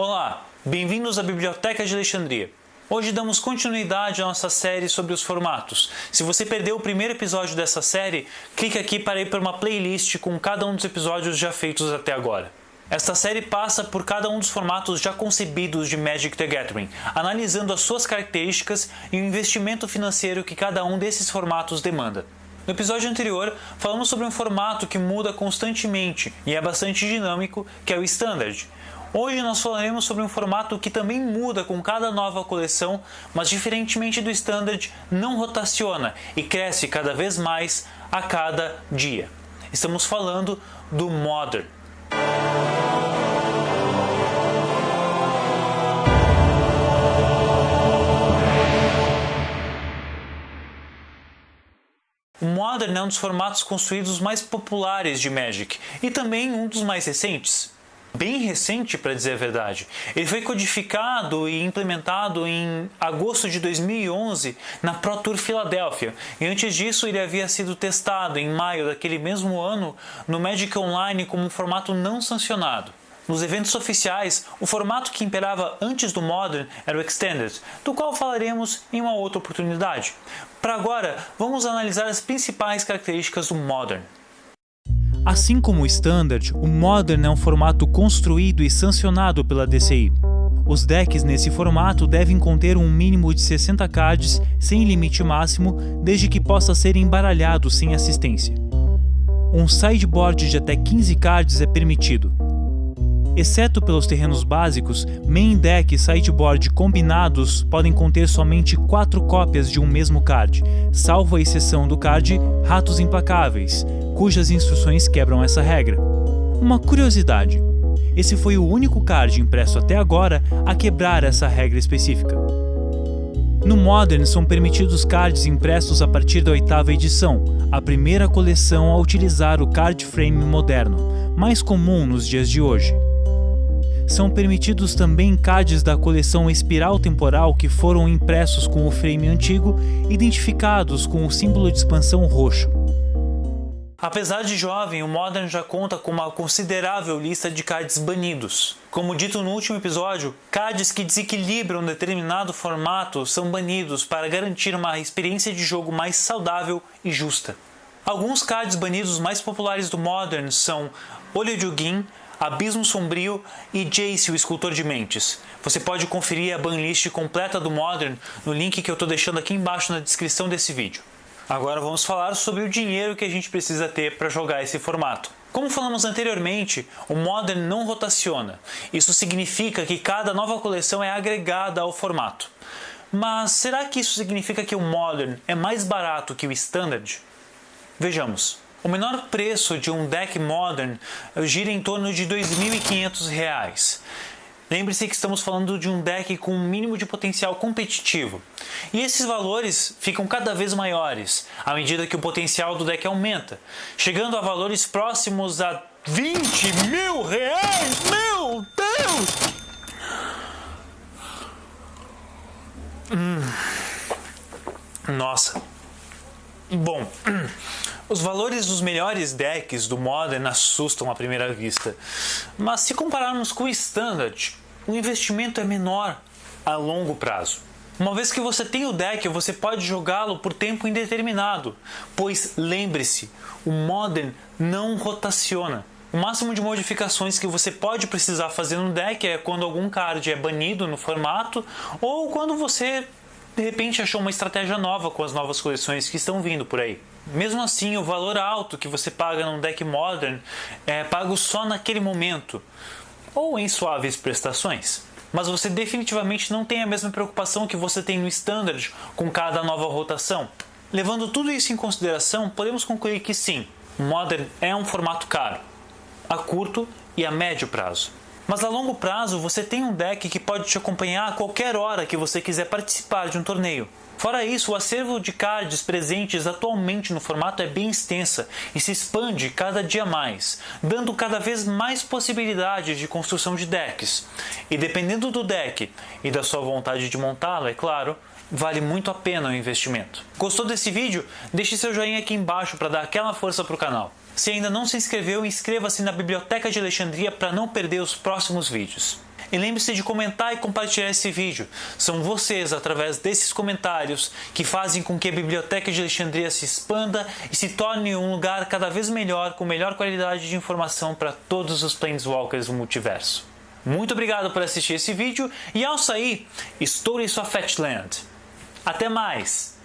Olá, bem-vindos à Biblioteca de Alexandria. Hoje damos continuidade à nossa série sobre os formatos. Se você perdeu o primeiro episódio dessa série, clique aqui para ir para uma playlist com cada um dos episódios já feitos até agora. Esta série passa por cada um dos formatos já concebidos de Magic the Gathering, analisando as suas características e o investimento financeiro que cada um desses formatos demanda. No episódio anterior, falamos sobre um formato que muda constantemente e é bastante dinâmico, que é o Standard. Hoje nós falaremos sobre um formato que também muda com cada nova coleção, mas diferentemente do Standard, não rotaciona e cresce cada vez mais a cada dia. Estamos falando do Modern. O Modern é um dos formatos construídos mais populares de Magic e também um dos mais recentes. Bem recente, para dizer a verdade. Ele foi codificado e implementado em agosto de 2011 na Pro Tour Filadélfia, e antes disso ele havia sido testado em maio daquele mesmo ano no Magic Online como um formato não sancionado. Nos eventos oficiais, o formato que imperava antes do Modern era o Extended, do qual falaremos em uma outra oportunidade. Para agora, vamos analisar as principais características do Modern. Assim como o Standard, o Modern é um formato construído e sancionado pela DCI. Os decks nesse formato devem conter um mínimo de 60 cards sem limite máximo, desde que possa ser embaralhado sem assistência. Um sideboard de até 15 cards é permitido. Exceto pelos terrenos básicos, main deck e sideboard combinados podem conter somente 4 cópias de um mesmo card, salvo a exceção do card Ratos Implacáveis, cujas instruções quebram essa regra. Uma curiosidade, esse foi o único card impresso até agora a quebrar essa regra específica. No Modern são permitidos cards impressos a partir da oitava edição, a primeira coleção a utilizar o card frame moderno, mais comum nos dias de hoje são permitidos também cards da coleção Espiral Temporal que foram impressos com o frame antigo, identificados com o símbolo de expansão roxo. Apesar de jovem, o Modern já conta com uma considerável lista de cards banidos. Como dito no último episódio, cards que desequilibram determinado formato são banidos para garantir uma experiência de jogo mais saudável e justa. Alguns cards banidos mais populares do Modern são Olho de Ugin, Abismo Sombrio e Jace, o Escultor de Mentes. Você pode conferir a banlist completa do Modern no link que eu estou deixando aqui embaixo na descrição desse vídeo. Agora vamos falar sobre o dinheiro que a gente precisa ter para jogar esse formato. Como falamos anteriormente, o Modern não rotaciona. Isso significa que cada nova coleção é agregada ao formato. Mas será que isso significa que o Modern é mais barato que o Standard? Vejamos. O menor preço de um deck Modern gira em torno de R$ 2.500. Lembre-se que estamos falando de um deck com um mínimo de potencial competitivo. E esses valores ficam cada vez maiores à medida que o potencial do deck aumenta, chegando a valores próximos a 20 mil reais! Meu Deus! Hum. Nossa. Bom, Os valores dos melhores decks do Modern assustam à primeira vista, mas se compararmos com o Standard, o investimento é menor a longo prazo. Uma vez que você tem o deck, você pode jogá-lo por tempo indeterminado, pois lembre-se, o Modern não rotaciona. O máximo de modificações que você pode precisar fazer no deck é quando algum card é banido no formato ou quando você de repente achou uma estratégia nova com as novas coleções que estão vindo por aí. Mesmo assim, o valor alto que você paga num deck modern é pago só naquele momento, ou em suaves prestações. Mas você definitivamente não tem a mesma preocupação que você tem no Standard com cada nova rotação. Levando tudo isso em consideração, podemos concluir que sim, Modern é um formato caro, a curto e a médio prazo. Mas a longo prazo você tem um deck que pode te acompanhar a qualquer hora que você quiser participar de um torneio. Fora isso, o acervo de cards presentes atualmente no formato é bem extensa e se expande cada dia mais, dando cada vez mais possibilidades de construção de decks. E dependendo do deck e da sua vontade de montá-lo, é claro, vale muito a pena o investimento. Gostou desse vídeo? Deixe seu joinha aqui embaixo para dar aquela força para o canal. Se ainda não se inscreveu, inscreva-se na Biblioteca de Alexandria para não perder os próximos vídeos. E lembre-se de comentar e compartilhar esse vídeo. São vocês, através desses comentários, que fazem com que a Biblioteca de Alexandria se expanda e se torne um lugar cada vez melhor, com melhor qualidade de informação para todos os Planeswalkers do multiverso. Muito obrigado por assistir esse vídeo e ao sair, estoure sua Fetchland. Até mais!